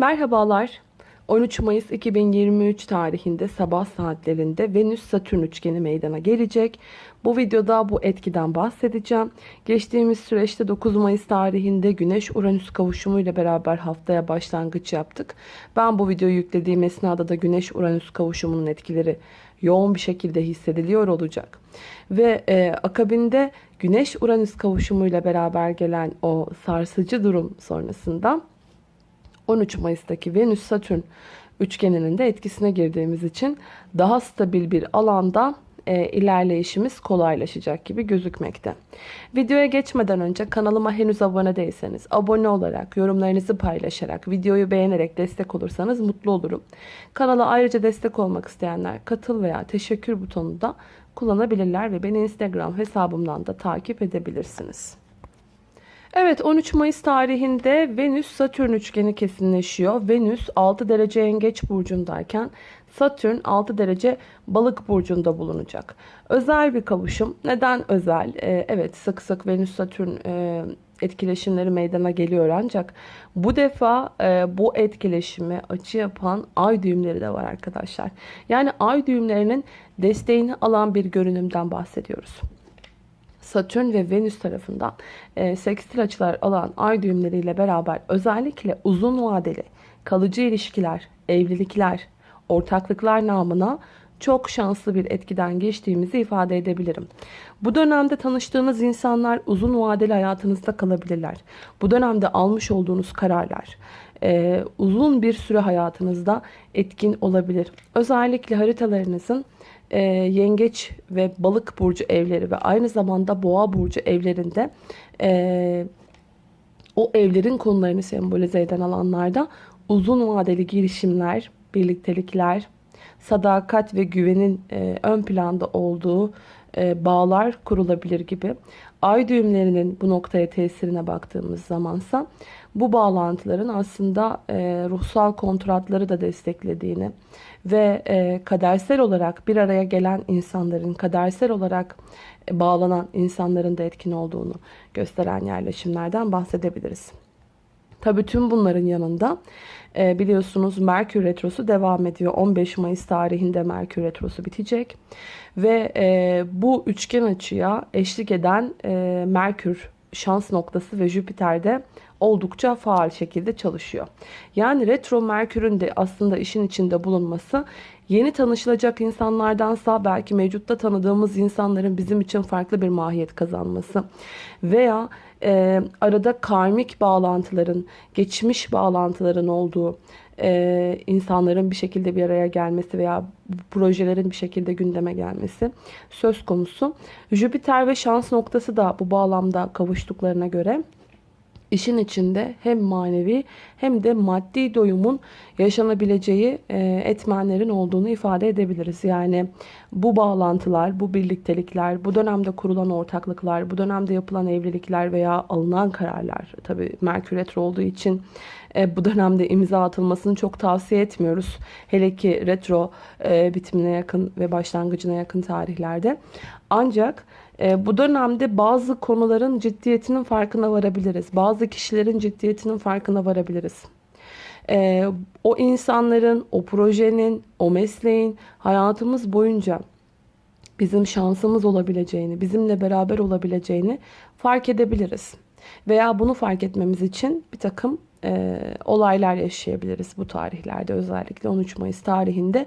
Merhabalar. 13 Mayıs 2023 tarihinde sabah saatlerinde Venüs-Satürn üçgeni meydana gelecek. Bu videoda bu etkiden bahsedeceğim. Geçtiğimiz süreçte 9 Mayıs tarihinde Güneş-Uranüs kavuşumu ile beraber haftaya başlangıç yaptık. Ben bu videoyu yüklediğim esnada da Güneş-Uranüs kavuşumunun etkileri yoğun bir şekilde hissediliyor olacak. Ve e, akabinde Güneş-Uranüs kavuşumu ile beraber gelen o sarsıcı durum sonrasında 13 Mayıs'taki Venüs-Satürn üçgeninin de etkisine girdiğimiz için daha stabil bir alanda e, ilerleyişimiz kolaylaşacak gibi gözükmekte. Videoya geçmeden önce kanalıma henüz abone değilseniz abone olarak, yorumlarınızı paylaşarak, videoyu beğenerek destek olursanız mutlu olurum. Kanala ayrıca destek olmak isteyenler katıl veya teşekkür butonunu da kullanabilirler ve beni Instagram hesabımdan da takip edebilirsiniz. Evet 13 Mayıs tarihinde Venüs-Satürn üçgeni kesinleşiyor. Venüs 6 derece yengeç burcundayken Satürn 6 derece balık burcunda bulunacak. Özel bir kavuşum. Neden özel? Ee, evet sık sık Venüs-Satürn e, etkileşimleri meydana geliyor ancak bu defa e, bu etkileşimi açı yapan ay düğümleri de var arkadaşlar. Yani ay düğümlerinin desteğini alan bir görünümden bahsediyoruz. Satürn ve Venüs tarafından e, sekstil açılar alan ay düğümleriyle beraber özellikle uzun vadeli kalıcı ilişkiler, evlilikler, ortaklıklar namına çok şanslı bir etkiden geçtiğimizi ifade edebilirim. Bu dönemde tanıştığınız insanlar uzun vadeli hayatınızda kalabilirler. Bu dönemde almış olduğunuz kararlar e, uzun bir süre hayatınızda etkin olabilir. Özellikle haritalarınızın e, yengeç ve balık burcu evleri ve aynı zamanda boğa burcu evlerinde e, o evlerin konularını sembolize eden alanlarda uzun vadeli girişimler, birliktelikler, sadakat ve güvenin e, ön planda olduğu e, bağlar kurulabilir gibi. Ay düğümlerinin bu noktaya tesirine baktığımız zamansa bu bağlantıların aslında e, ruhsal kontratları da desteklediğini ve e, kadersel olarak bir araya gelen insanların, kadersel olarak e, bağlanan insanların da etkin olduğunu gösteren yerleşimlerden bahsedebiliriz. Tabii tüm bunların yanında e, biliyorsunuz Merkür Retrosu devam ediyor. 15 Mayıs tarihinde Merkür Retrosu bitecek. Ve e, bu üçgen açıya eşlik eden e, Merkür şans noktası ve Jüpiter'de oldukça faal şekilde çalışıyor. Yani retro Merkür'ün de aslında işin içinde bulunması yeni tanışılacak insanlardansa belki mevcutta tanıdığımız insanların bizim için farklı bir mahiyet kazanması veya e, arada karmik bağlantıların, geçmiş bağlantıların olduğu e, insanların bir şekilde bir araya gelmesi veya projelerin bir şekilde gündeme gelmesi söz konusu. Jüpiter ve şans noktası da bu bağlamda kavuştuklarına göre işin içinde hem manevi hem de maddi doyumun yaşanabileceği e, etmenlerin olduğunu ifade edebiliriz. Yani bu bağlantılar, bu birliktelikler, bu dönemde kurulan ortaklıklar, bu dönemde yapılan evlilikler veya alınan kararlar tabi Merkür Retro olduğu için e, bu dönemde imza atılmasını çok tavsiye etmiyoruz. Hele ki retro e, bitimine yakın ve başlangıcına yakın tarihlerde. Ancak e, bu dönemde bazı konuların ciddiyetinin farkına varabiliriz. Bazı kişilerin ciddiyetinin farkına varabiliriz. E, o insanların, o projenin, o mesleğin hayatımız boyunca bizim şansımız olabileceğini, bizimle beraber olabileceğini fark edebiliriz. Veya bunu fark etmemiz için bir takım e, olaylar yaşayabiliriz bu tarihlerde özellikle 13 Mayıs tarihinde.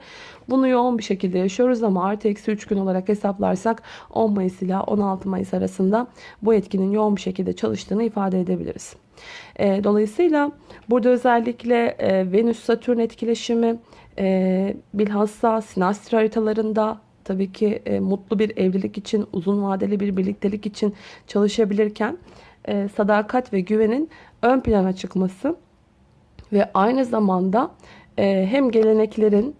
Bunu yoğun bir şekilde yaşıyoruz ama artı eksi 3 gün olarak hesaplarsak 10 Mayıs ile 16 Mayıs arasında bu etkinin yoğun bir şekilde çalıştığını ifade edebiliriz. E, dolayısıyla burada özellikle e, Venüs-Satürn etkileşimi e, bilhassa sinastri haritalarında tabii ki e, mutlu bir evlilik için, uzun vadeli bir birliktelik için çalışabilirken e, sadakat ve güvenin ön plana çıkması ve aynı zamanda e, hem geleneklerin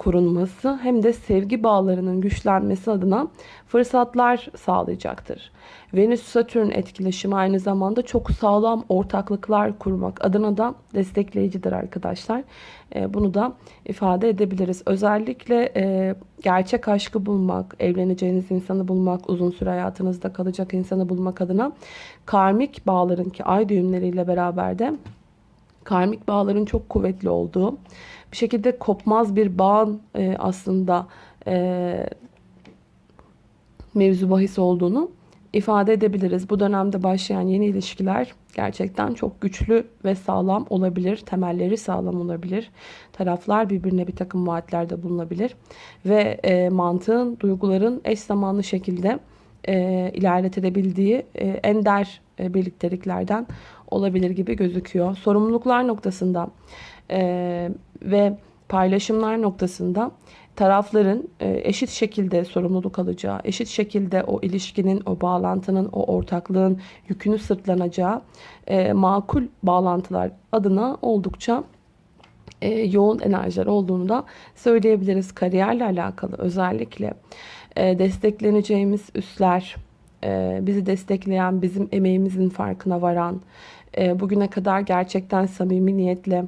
korunması hem de sevgi bağlarının güçlenmesi adına fırsatlar sağlayacaktır. Venüs-Satürn etkileşimi aynı zamanda çok sağlam ortaklıklar kurmak adına da destekleyicidir arkadaşlar. Bunu da ifade edebiliriz. Özellikle gerçek aşkı bulmak, evleneceğiniz insanı bulmak, uzun süre hayatınızda kalacak insanı bulmak adına karmik bağların ki ay düğümleriyle beraber de karmik bağların çok kuvvetli olduğu, bir şekilde kopmaz bir bağın e, aslında e, mevzu bahis olduğunu ifade edebiliriz. Bu dönemde başlayan yeni ilişkiler gerçekten çok güçlü ve sağlam olabilir. Temelleri sağlam olabilir. Taraflar birbirine bir takım vaatlerde bulunabilir. Ve e, mantığın, duyguların eş zamanlı şekilde e, ilerletilebildiği e, ender e, birlikteliklerden olabilir gibi gözüküyor. Sorumluluklar noktasında e, ve paylaşımlar noktasında tarafların e, eşit şekilde sorumluluk alacağı, eşit şekilde o ilişkinin, o bağlantının, o ortaklığın yükünü sırtlanacağı e, makul bağlantılar adına oldukça e, yoğun enerjiler olduğunu da söyleyebiliriz. Kariyerle alakalı özellikle destekleneceğimiz üstler, bizi destekleyen, bizim emeğimizin farkına varan, bugüne kadar gerçekten samimi niyetle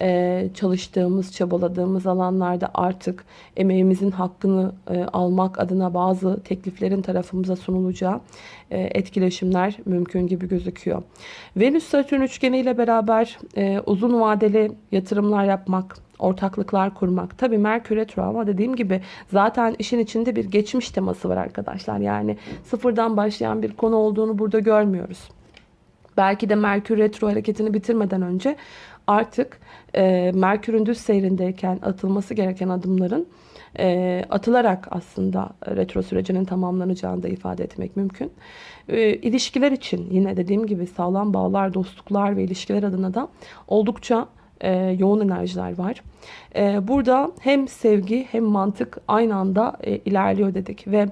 e, çalıştığımız, çabaladığımız alanlarda artık emeğimizin hakkını e, almak adına bazı tekliflerin tarafımıza sunulacağı e, etkileşimler mümkün gibi gözüküyor. Venüs-Satürn üçgeni ile beraber uzun vadeli yatırımlar yapmak, ortaklıklar kurmak. Tabi Merkür Retro ama dediğim gibi zaten işin içinde bir geçmiş teması var arkadaşlar. Yani sıfırdan başlayan bir konu olduğunu burada görmüyoruz. Belki de Merkür Retro hareketini bitirmeden önce artık e, Merkür'ün düz seyrindeyken atılması gereken adımların e, atılarak aslında retro sürecinin tamamlanacağını da ifade etmek mümkün. E, ilişkiler için yine dediğim gibi sağlam bağlar, dostluklar ve ilişkiler adına da oldukça e, yoğun enerjiler var. E, burada hem sevgi hem mantık aynı anda e, ilerliyor dedik ve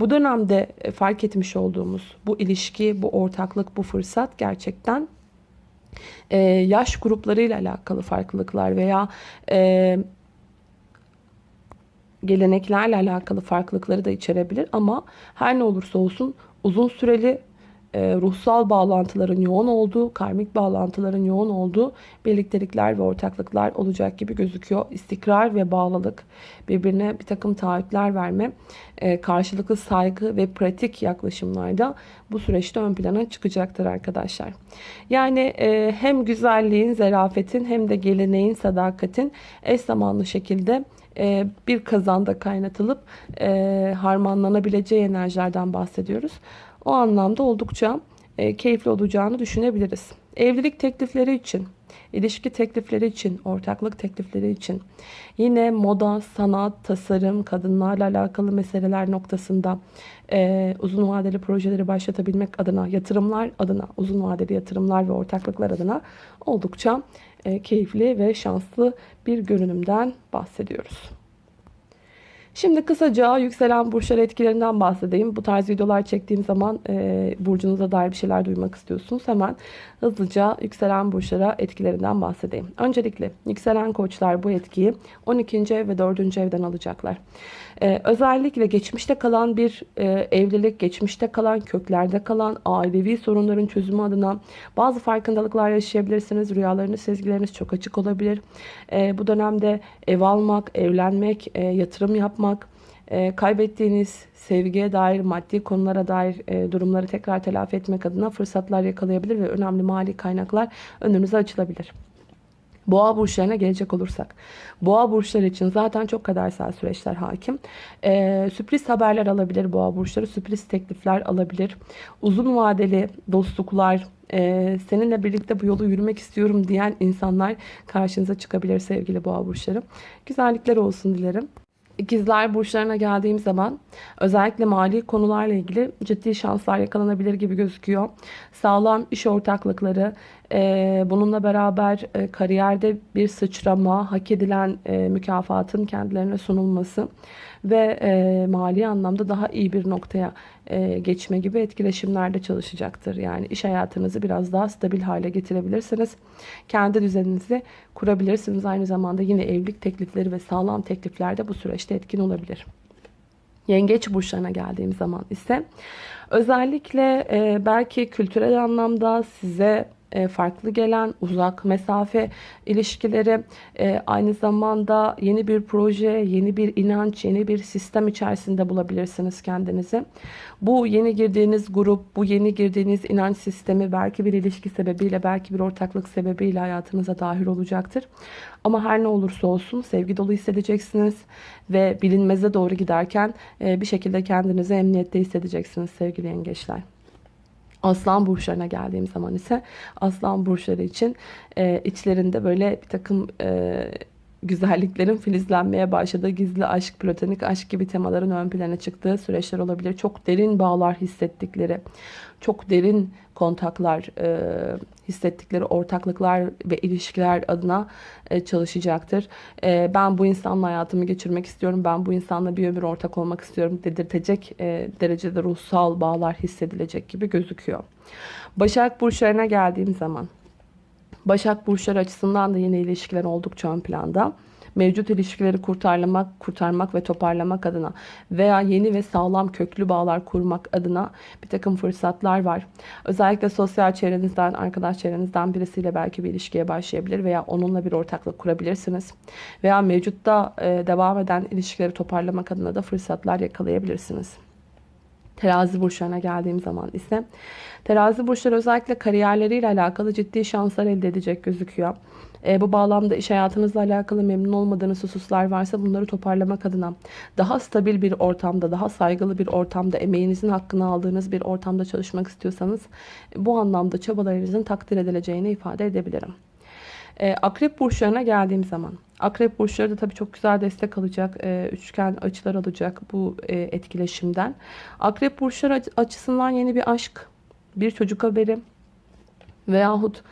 bu dönemde e, fark etmiş olduğumuz bu ilişki, bu ortaklık, bu fırsat gerçekten e, yaş gruplarıyla alakalı farklılıklar veya e, geleneklerle alakalı farklılıkları da içerebilir. Ama her ne olursa olsun uzun süreli e, ruhsal bağlantıların yoğun olduğu, karmik bağlantıların yoğun olduğu birliktelikler ve ortaklıklar olacak gibi gözüküyor. İstikrar ve bağlılık, birbirine bir takım taahhütler verme, e, karşılıklı saygı ve pratik yaklaşımlarda bu süreçte ön plana çıkacaktır arkadaşlar. Yani e, hem güzelliğin, zarafetin hem de geleneğin, sadakatin eş zamanlı şekilde bir kazanda kaynatılıp harmanlanabileceği enerjilerden bahsediyoruz. O anlamda oldukça e, keyifli olacağını düşünebiliriz. Evlilik teklifleri için, ilişki teklifleri için, ortaklık teklifleri için, yine moda, sanat, tasarım, kadınlarla alakalı meseleler noktasında e, uzun vadeli projeleri başlatabilmek adına, yatırımlar adına, uzun vadeli yatırımlar ve ortaklıklar adına oldukça e, keyifli ve şanslı bir görünümden bahsediyoruz. Şimdi kısaca yükselen burçlar etkilerinden bahsedeyim. Bu tarz videolar çektiğim zaman e, burcunuza dair bir şeyler duymak istiyorsunuz. Hemen hızlıca yükselen burçlara etkilerinden bahsedeyim. Öncelikle yükselen koçlar bu etkiyi 12. ev ve 4. evden alacaklar. Ee, özellikle geçmişte kalan bir e, evlilik, geçmişte kalan, köklerde kalan ailevi sorunların çözümü adına bazı farkındalıklar yaşayabilirsiniz. Rüyalarınız, sezgileriniz çok açık olabilir. E, bu dönemde ev almak, evlenmek, e, yatırım yapmak, e, kaybettiğiniz sevgiye dair, maddi konulara dair e, durumları tekrar telafi etmek adına fırsatlar yakalayabilir ve önemli mali kaynaklar önünüze açılabilir. Boğa burçlarına gelecek olursak. Boğa burçları için zaten çok kadersel süreçler hakim. Ee, sürpriz haberler alabilir boğa burçları. Sürpriz teklifler alabilir. Uzun vadeli dostluklar, e, seninle birlikte bu yolu yürümek istiyorum diyen insanlar karşınıza çıkabilir sevgili boğa burçları. Güzellikler olsun dilerim. İkizler burçlarına geldiğim zaman özellikle mali konularla ilgili ciddi şanslar yakalanabilir gibi gözüküyor. Sağlam iş ortaklıkları, e, bununla beraber e, kariyerde bir sıçrama, hak edilen e, mükafatın kendilerine sunulması ve e, mali anlamda daha iyi bir noktaya e, geçme gibi etkileşimlerde çalışacaktır. Yani iş hayatınızı biraz daha stabil hale getirebilirsiniz. Kendi düzeninizi kurabilirsiniz. Aynı zamanda yine evlilik teklifleri ve sağlam teklifler de bu süreçte etkin olabilir. Yengeç burçlarına geldiğim zaman ise özellikle e, belki kültürel anlamda size farklı gelen uzak mesafe ilişkileri, e, aynı zamanda yeni bir proje, yeni bir inanç, yeni bir sistem içerisinde bulabilirsiniz kendinizi. Bu yeni girdiğiniz grup, bu yeni girdiğiniz inanç sistemi belki bir ilişki sebebiyle, belki bir ortaklık sebebiyle hayatınıza dahil olacaktır. Ama her ne olursa olsun sevgi dolu hissedeceksiniz ve bilinmeze doğru giderken e, bir şekilde kendinizi emniyette hissedeceksiniz sevgili yengeçler. Aslan burçlarına geldiğim zaman ise aslan burçları için e, içlerinde böyle bir takım e, güzelliklerin filizlenmeye başladığı gizli aşk, platonik aşk gibi temaların ön plana çıktığı süreçler olabilir. Çok derin bağlar hissettikleri, çok derin kontaklar e, hissettikleri ortaklıklar ve ilişkiler adına e, çalışacaktır. E, ben bu insanla hayatımı geçirmek istiyorum, ben bu insanla bir ömür ortak olmak istiyorum dedirtecek e, derecede ruhsal bağlar hissedilecek gibi gözüküyor. Başak burçlarına geldiğim zaman Başak burçları açısından da yeni ilişkiler oldukça ön planda. Mevcut ilişkileri kurtarmak, kurtarmak ve toparlamak adına veya yeni ve sağlam köklü bağlar kurmak adına bir takım fırsatlar var. Özellikle sosyal çevrenizden, arkadaş çevrenizden birisiyle belki bir ilişkiye başlayabilir veya onunla bir ortaklık kurabilirsiniz. Veya mevcutta devam eden ilişkileri toparlamak adına da fırsatlar yakalayabilirsiniz. Terazi burçlarına geldiğim zaman ise terazi burçları özellikle kariyerleriyle alakalı ciddi şanslar elde edecek gözüküyor. E, bu bağlamda iş hayatınızla alakalı memnun olmadığınız hususlar varsa bunları toparlamak adına daha stabil bir ortamda, daha saygılı bir ortamda, emeğinizin hakkını aldığınız bir ortamda çalışmak istiyorsanız bu anlamda çabalarınızın takdir edileceğini ifade edebilirim. E, akrep burçlarına geldiğim zaman. Akrep burçları da tabii çok güzel destek alacak. E, üçgen açılar alacak bu e, etkileşimden. Akrep burçları açısından yeni bir aşk, bir çocuk haberi veyahut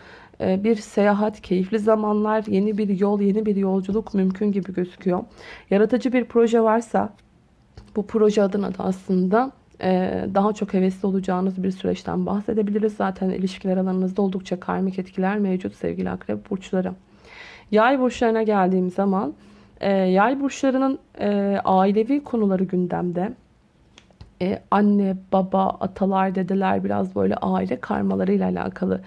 e, bir seyahat, keyifli zamanlar, yeni bir yol, yeni bir yolculuk mümkün gibi gözüküyor. Yaratıcı bir proje varsa bu proje adına da aslında daha çok hevesli olacağınız bir süreçten bahsedebiliriz. Zaten ilişkiler alanınızda oldukça karmik etkiler mevcut sevgili akrep burçları. Yay burçlarına geldiğim zaman e, yay burçlarının e, ailevi konuları gündemde. E, anne, baba, atalar, dedeler biraz böyle aile karmalarıyla alakalı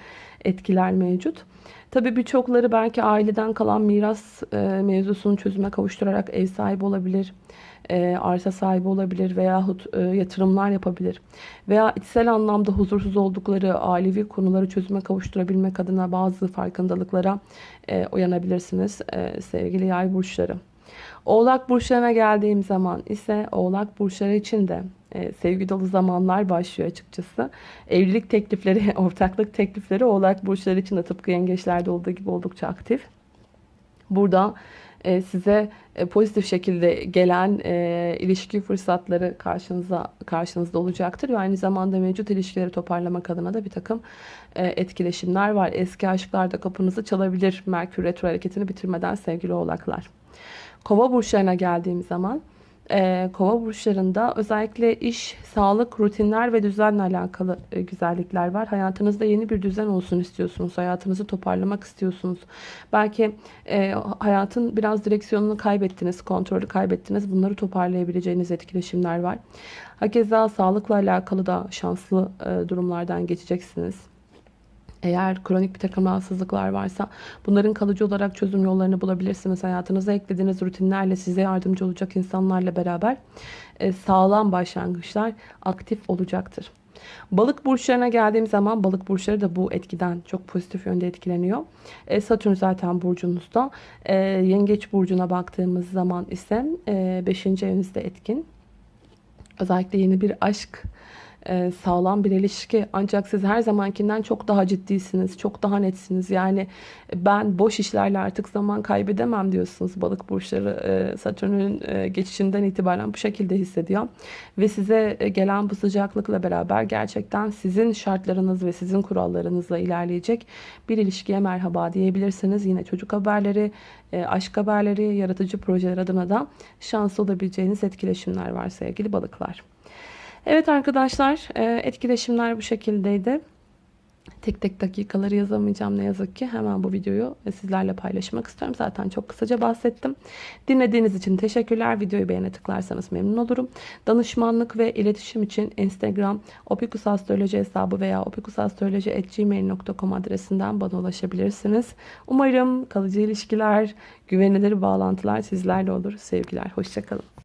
etkiler mevcut. Tabii birçokları belki aileden kalan miras mevzusunu çözüme kavuşturarak ev sahibi olabilir e, arsa sahibi olabilir veyahut e, yatırımlar yapabilir. Veya içsel anlamda huzursuz oldukları ailevi konuları çözüme kavuşturabilmek adına bazı farkındalıklara e, uyanabilirsiniz e, sevgili yay burçları. Oğlak burçlarına geldiğim zaman ise oğlak burçları için de e, sevgi dolu zamanlar başlıyor açıkçası. Evlilik teklifleri, ortaklık teklifleri oğlak burçları için de tıpkı yengeçlerde olduğu gibi oldukça aktif. Burada e, size e, pozitif şekilde gelen e, ilişki fırsatları karşınıza karşınızda olacaktır ve aynı zamanda mevcut ilişkileri toparlamak adına da bir takım etkileşimler var. Eski aşklar da kapınızı çalabilir Merkür retro hareketini bitirmeden sevgili oğlaklar. Kova burçlarına geldiğim zaman e, kova burçlarında özellikle iş, sağlık, rutinler ve düzenle alakalı e, güzellikler var. Hayatınızda yeni bir düzen olsun istiyorsunuz. Hayatınızı toparlamak istiyorsunuz. Belki e, hayatın biraz direksiyonunu kaybettiniz, kontrolü kaybettiniz. Bunları toparlayabileceğiniz etkileşimler var. Hakeza sağlıkla alakalı da şanslı e, durumlardan geçeceksiniz. Eğer kronik bir takım rahatsızlıklar varsa bunların kalıcı olarak çözüm yollarını bulabilirsiniz. Hayatınıza eklediğiniz rutinlerle size yardımcı olacak insanlarla beraber e, sağlam başlangıçlar aktif olacaktır. Balık burçlarına geldiğim zaman balık burçları da bu etkiden çok pozitif yönde etkileniyor. E, Satürn zaten burcunuzda. E, Yengeç burcuna baktığımız zaman ise 5. evinizde etkin. Özellikle yeni bir aşk e, sağlam bir ilişki. Ancak siz her zamankinden çok daha ciddisiniz, çok daha netsiniz. Yani ben boş işlerle artık zaman kaybedemem diyorsunuz. Balık burçları e, Satürn'ün e, geçişinden itibaren bu şekilde hissediyor. Ve size gelen bu sıcaklıkla beraber gerçekten sizin şartlarınız ve sizin kurallarınızla ilerleyecek bir ilişkiye merhaba diyebilirsiniz. Yine çocuk haberleri, aşk haberleri, yaratıcı projeler adına da şanslı olabileceğiniz etkileşimler var sevgili balıklar. Evet arkadaşlar e, etkileşimler bu şekildeydi. Tek tek dakikaları yazamayacağım ne yazık ki. Hemen bu videoyu sizlerle paylaşmak istiyorum. Zaten çok kısaca bahsettim. Dinlediğiniz için teşekkürler. Videoyu beğene tıklarsanız memnun olurum. Danışmanlık ve iletişim için Instagram opikusastroloji hesabı veya opikusastroloji.gmail.com adresinden bana ulaşabilirsiniz. Umarım kalıcı ilişkiler, güvenilir bağlantılar sizlerle olur. Sevgiler. Hoşçakalın.